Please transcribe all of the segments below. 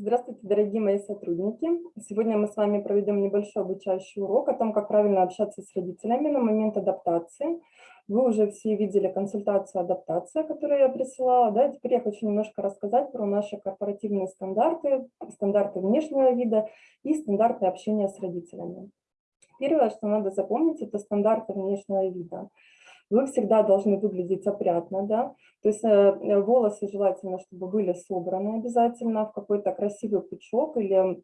Здравствуйте, дорогие мои сотрудники. Сегодня мы с вами проведем небольшой обучающий урок о том, как правильно общаться с родителями на момент адаптации. Вы уже все видели консультацию адаптация, которую я присылала. Да? Теперь я хочу немножко рассказать про наши корпоративные стандарты, стандарты внешнего вида и стандарты общения с родителями. Первое, что надо запомнить, это стандарты внешнего вида вы всегда должны выглядеть опрятно, да, то есть э, волосы желательно, чтобы были собраны обязательно в какой-то красивый пучок или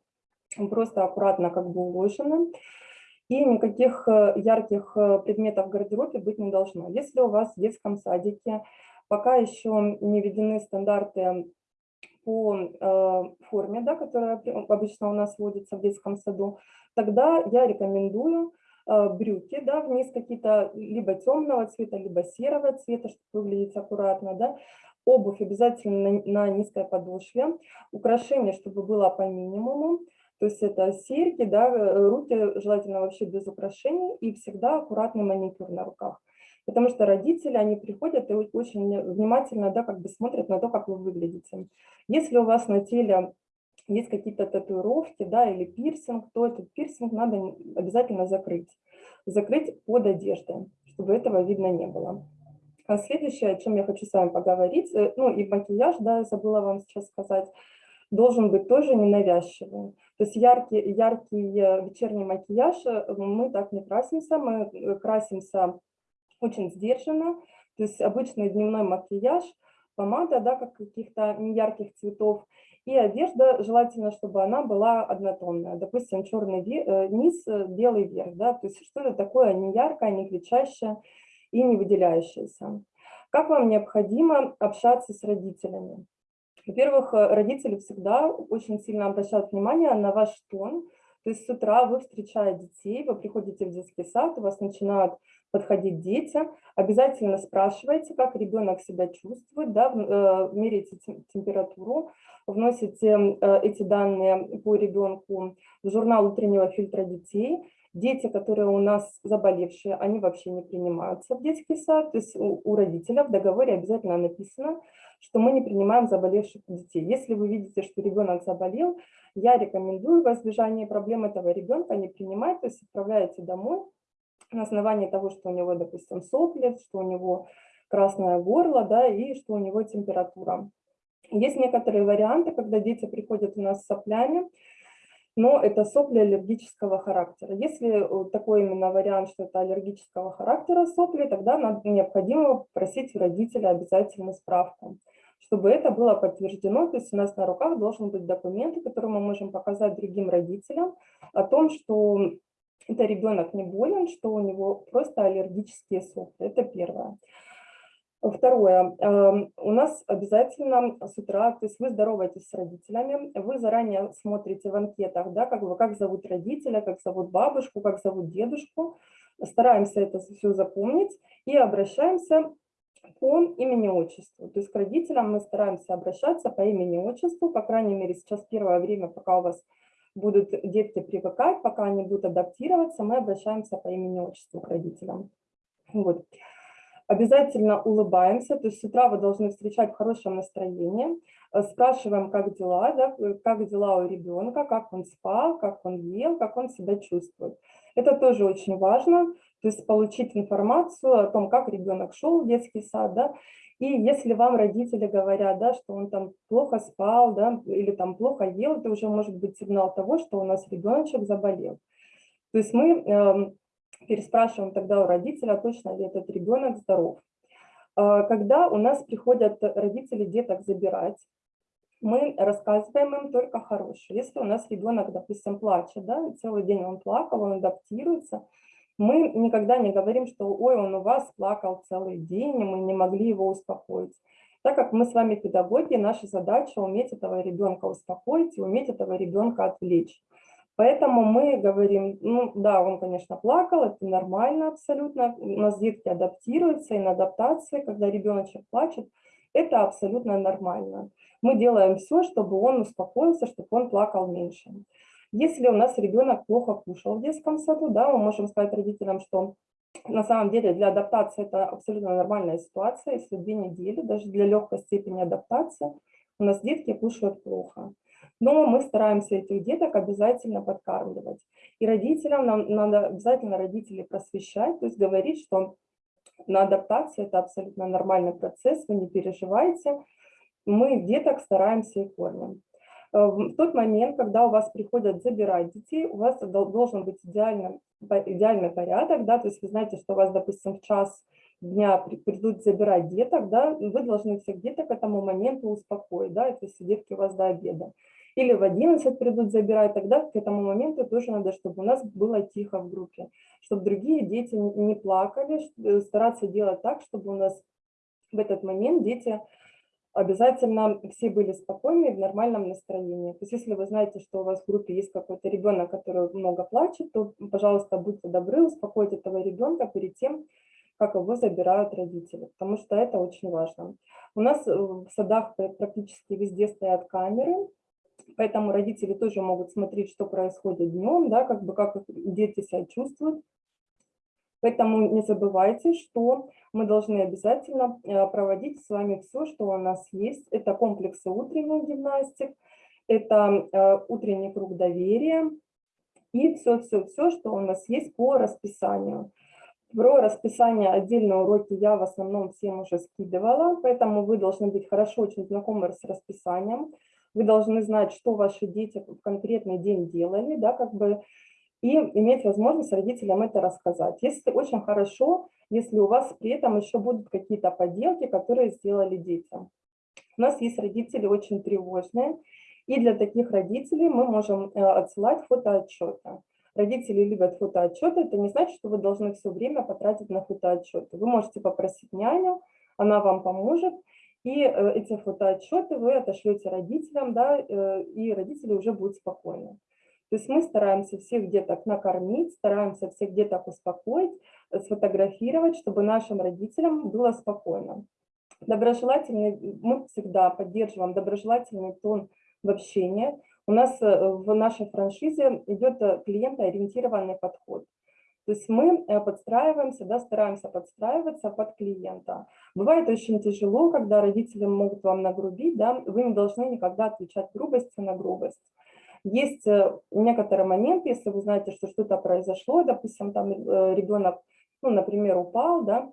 просто аккуратно как бы уложены. И никаких э, ярких э, предметов в гардеробе быть не должно. Если у вас в детском садике пока еще не введены стандарты по форме, да, которая обычно у нас вводится в детском саду, тогда я рекомендую Э, брюки, да, вниз какие-то либо темного цвета, либо серого цвета, чтобы выглядеть аккуратно, да, обувь обязательно на, на низкой подошве, украшения, чтобы было по минимуму, то есть это серьги, да, э, руки желательно вообще без украшений и всегда аккуратный маникюр на руках. Потому что родители, они приходят и очень внимательно, да, как бы смотрят на то, как вы выглядите. Если у вас на теле есть какие-то татуировки, да, или пирсинг, то этот пирсинг надо обязательно закрыть. Закрыть под одеждой, чтобы этого видно не было. А следующее, о чем я хочу с вами поговорить, э, ну и макияж, да, я забыла вам сейчас сказать, должен быть тоже ненавязчивый. То есть яркий, яркий э, вечерний макияж, э, мы так не красимся, мы красимся очень сдержанно. То есть обычный дневной макияж, помада, да, как каких-то неярких цветов, и одежда желательно, чтобы она была однотонная. Допустим, черный э, низ, э, белый верх. Да? То есть что-то такое не яркое, не кричащее и не выделяющееся. Как вам необходимо общаться с родителями? Во-первых, э, родители всегда очень сильно обращают внимание на ваш тон. То есть с утра вы встречаете детей, вы приходите в детский сад, у вас начинают подходить дети, обязательно спрашивайте, как ребенок себя чувствует, да, меряйте температуру, вносите э, эти данные по ребенку в журнал утреннего фильтра детей. Дети, которые у нас заболевшие, они вообще не принимаются в детский сад, то есть у родителя в договоре обязательно написано, что мы не принимаем заболевших детей. Если вы видите, что ребенок заболел, я рекомендую во избежание проблем этого ребенка не принимать, то есть отправляете домой, на основании того, что у него, допустим, сопли, что у него красное горло, да, и что у него температура. Есть некоторые варианты, когда дети приходят у нас с соплями, но это сопли аллергического характера. Если э, такой именно вариант, что это аллергического характера сопли, тогда необходимо просить у родителя обязательно справку, чтобы это было подтверждено. То есть у нас на руках должен быть документ, который мы можем показать другим родителям о том, что это ребенок не болен, что у него просто аллергические сопли. Это первое. Второе. Эм, у нас обязательно с утра, то есть вы здороваетесь с родителями, вы заранее смотрите в анкетах, да, как, вы, как зовут родителя, как зовут бабушку, как зовут дедушку. Стараемся это все запомнить и обращаемся по имени-отчеству. То есть к родителям мы стараемся обращаться по имени-отчеству, по крайней мере, сейчас первое время, пока у вас будут детки привыкать, пока они будут адаптироваться, мы обращаемся по имени-отчеству к родителям. Вот. Обязательно улыбаемся, то есть с утра вы должны встречать в хорошем настроении, э, спрашиваем, как дела, да, э, как дела у ребенка, как он спал, как он ел, как он себя чувствует. Это тоже очень важно, то есть получить информацию о том, как ребенок шел в детский сад, да, и если вам родители говорят, да, что он там плохо спал, да, или там плохо ел, это уже может быть сигнал того, что у нас ребеночек заболел. То есть мы э, переспрашиваем тогда у родителя, точно ли этот ребенок здоров. Э, когда у нас приходят родители деток забирать, мы рассказываем им только хорошее. Если у нас ребенок, допустим, плачет, да, целый день он плакал, он адаптируется, мы никогда не говорим, что ой, он у вас плакал целый день, мы не могли его успокоить. Так как мы с вами педагоги, наша задача уметь этого ребенка успокоить и уметь этого ребенка отвлечь. Поэтому мы говорим, ну да, он, конечно, плакал, это нормально абсолютно. У нас детки адаптируются, и на адаптации, когда ребеночек плачет, это абсолютно нормально. Мы делаем все, чтобы он успокоился, чтобы он плакал меньше. Если у нас ребенок плохо кушал в детском саду, да, мы можем сказать родителям, что на самом деле для адаптации это абсолютно нормальная ситуация. Если две недели, даже для легкой степени адаптации, у нас детки кушают плохо. Но мы стараемся этих деток обязательно подкармливать. И родителям нам надо обязательно родителей просвещать, то есть говорить, что на адаптации это абсолютно нормальный процесс, вы не переживайте, мы деток стараемся и кормим. Э, в тот момент, когда у вас приходят забирать детей, у вас должен быть идеально, идеальный порядок, да, то есть вы знаете, что у вас, допустим, в час дня придут забирать деток, да, вы должны всех деток к этому моменту успокоить, да, это все детки у вас до обеда. Или в 11 придут забирать, тогда к этому моменту тоже надо, чтобы у нас было тихо в группе, чтобы другие дети не плакали, э, стараться делать так, чтобы у нас в этот момент дети обязательно все были спокойны в нормальном настроении. То есть если вы знаете, что у вас в группе есть какой-то ребенок, который много плачет, то, пожалуйста, будьте добры, успокойте этого ребенка перед тем, как его забирают родители, потому что это очень важно. У нас в садах практически везде стоят камеры, поэтому родители тоже могут смотреть, что происходит днем, да, как бы как дети себя чувствуют. Поэтому не забывайте, что мы должны обязательно э, проводить с вами все, что у нас есть. Это комплексы утренних гимнастик, это э, утренний круг доверия и все-все-все, что у нас есть по расписанию. Про расписание отдельные уроки я в основном всем уже скидывала, поэтому вы должны быть хорошо очень знакомы с расписанием. Вы должны знать, что ваши дети в конкретный день делали, да, как бы и иметь возможность родителям это рассказать. Если очень хорошо, если у вас при этом еще будут какие-то поделки, которые сделали детям. У нас есть родители очень тревожные, и для таких родителей мы можем э, отсылать фотоотчеты. Родители любят фотоотчеты, это не значит, что вы должны все время потратить на фотоотчеты. Вы можете попросить няню, она вам поможет, и э, эти фотоотчеты вы отошлете родителям, да, э, и родители уже будут спокойны. То есть мы стараемся всех деток накормить, стараемся всех деток успокоить, э, сфотографировать, чтобы нашим родителям было спокойно. Доброжелательный, мы всегда поддерживаем доброжелательный тон в общении. У нас в нашей франшизе идет клиентоориентированный подход. То есть мы подстраиваемся, да, стараемся подстраиваться под клиента. Бывает очень тяжело, когда родители могут вам нагрубить, да, вы не должны никогда отвечать грубостью на грубость. Есть э, некоторые моменты, если вы знаете, что что-то произошло, допустим, там э, ребенок, ну, например, упал, да,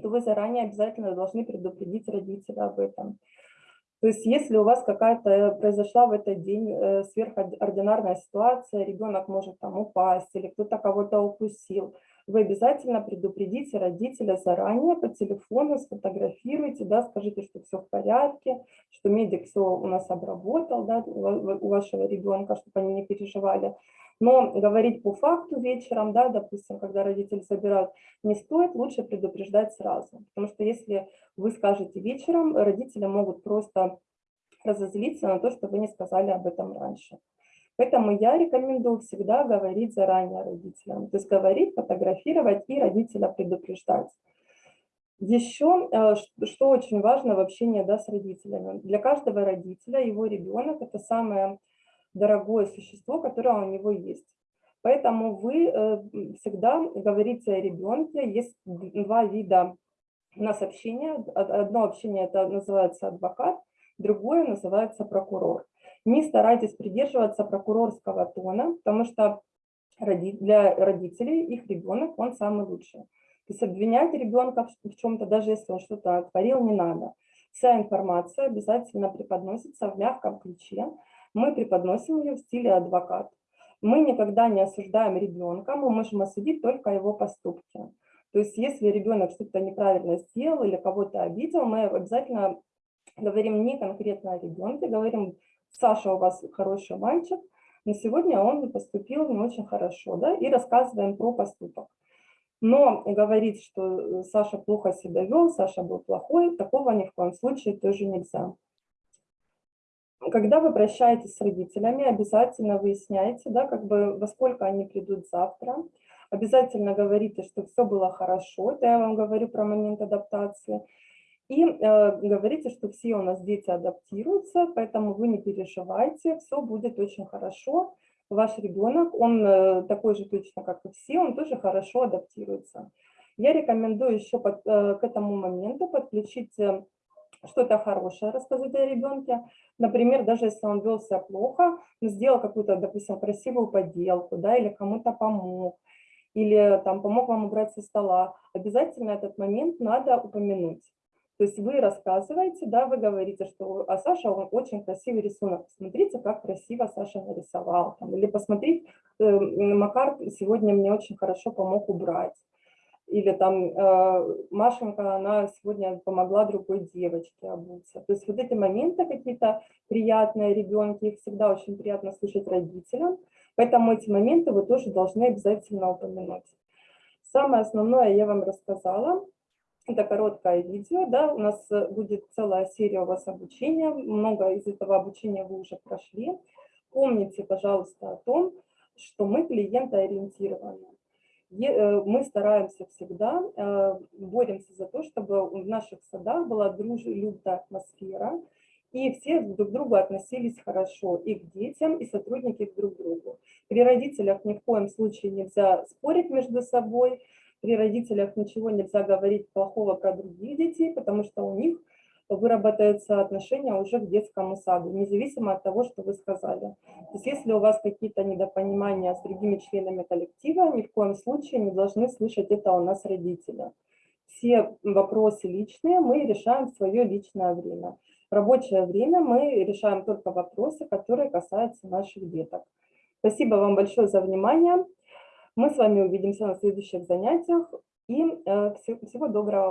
то вы заранее обязательно должны предупредить родителя об этом. То есть если у вас какая-то произошла в этот день э, сверхординарная ситуация, ребенок может там упасть или кто-то кого-то укусил, вы обязательно предупредите родителя заранее по телефону, сфотографируйте, да, скажите, что все в порядке, что медик все у нас обработал да, у вашего ребенка, чтобы они не переживали. Но говорить по факту вечером, да, допустим, когда родители собирают, не стоит, лучше предупреждать сразу. Потому что если вы скажете вечером, родители могут просто разозлиться на то, что вы не сказали об этом раньше. Поэтому я рекомендую всегда говорить заранее родителям. То есть говорить, фотографировать и родителя предупреждать. Еще, э, что очень важно в общении да, с родителями. Для каждого родителя его ребенок – это самое дорогое существо, которое у него есть. Поэтому вы э, всегда говорите о ребенке. Есть два вида у нас общения. Одно общение это называется адвокат, другое называется прокурор не старайтесь придерживаться прокурорского тона, потому что для родителей их ребенок, он самый лучший. То есть обвинять ребенка в чем-то, даже если он что-то творил, не надо. Вся информация обязательно преподносится в мягком ключе. Мы преподносим ее в стиле адвокат. Мы никогда не осуждаем ребенка, мы можем осудить только его поступки. То есть если ребенок что-то неправильно сделал или кого-то обидел, мы обязательно говорим не конкретно о ребенке, говорим Саша у вас хороший мальчик, но сегодня он поступил не очень хорошо, да, и рассказываем про поступок. Но говорить, что э, Саша плохо себя вел, Саша был плохой, такого ни в коем случае тоже нельзя. Когда вы прощаетесь с родителями, обязательно выясняйте, да, как бы во сколько они придут завтра. Обязательно говорите, что все было хорошо, это я вам говорю про момент адаптации. И э, говорите, что все у нас дети адаптируются, поэтому вы не переживайте, все будет очень хорошо. Ваш ребенок, он э, такой же точно, как и все, он тоже хорошо адаптируется. Я рекомендую еще под, э, к этому моменту подключить э, что-то хорошее рассказать о ребенке. Например, даже если он вел себя плохо, но сделал какую-то, допустим, красивую поделку, да, или кому-то помог, или там помог вам убрать со стола, обязательно этот момент надо упомянуть. То есть вы рассказываете, да, вы говорите, что а Саша, он очень красивый рисунок. Смотрите, как красиво Саша нарисовал. Там, или посмотреть, э, Макар сегодня мне очень хорошо помог убрать. Или там э, Машенька, она сегодня помогла другой девочке обуться. То есть вот эти моменты какие-то приятные ребенки, их всегда очень приятно слышать родителям. Поэтому эти моменты вы тоже должны обязательно упомянуть. Самое основное я вам рассказала. Это короткое видео, да, у нас э, будет целая серия у вас обучения, много из этого обучения вы уже прошли. Помните, пожалуйста, о том, что мы клиентоориентированы. Э, мы стараемся всегда, э, боремся за то, чтобы в наших садах была дружелюбная атмосфера, и все друг к другу относились хорошо, и к детям, и сотрудники друг к другу. При родителях ни в коем случае нельзя спорить между собой, при родителях ничего нельзя говорить плохого про других детей, потому что у них выработается отношение уже к детскому саду, независимо от того, что вы сказали. То есть если у вас какие-то недопонимания с другими членами коллектива, ни в коем случае не должны слышать это у нас родители. Все вопросы личные мы решаем в свое личное время. В рабочее время мы решаем только вопросы, которые касаются наших деток. Спасибо вам большое за внимание. Мы с вами увидимся на следующих занятиях. И э, всего доброго.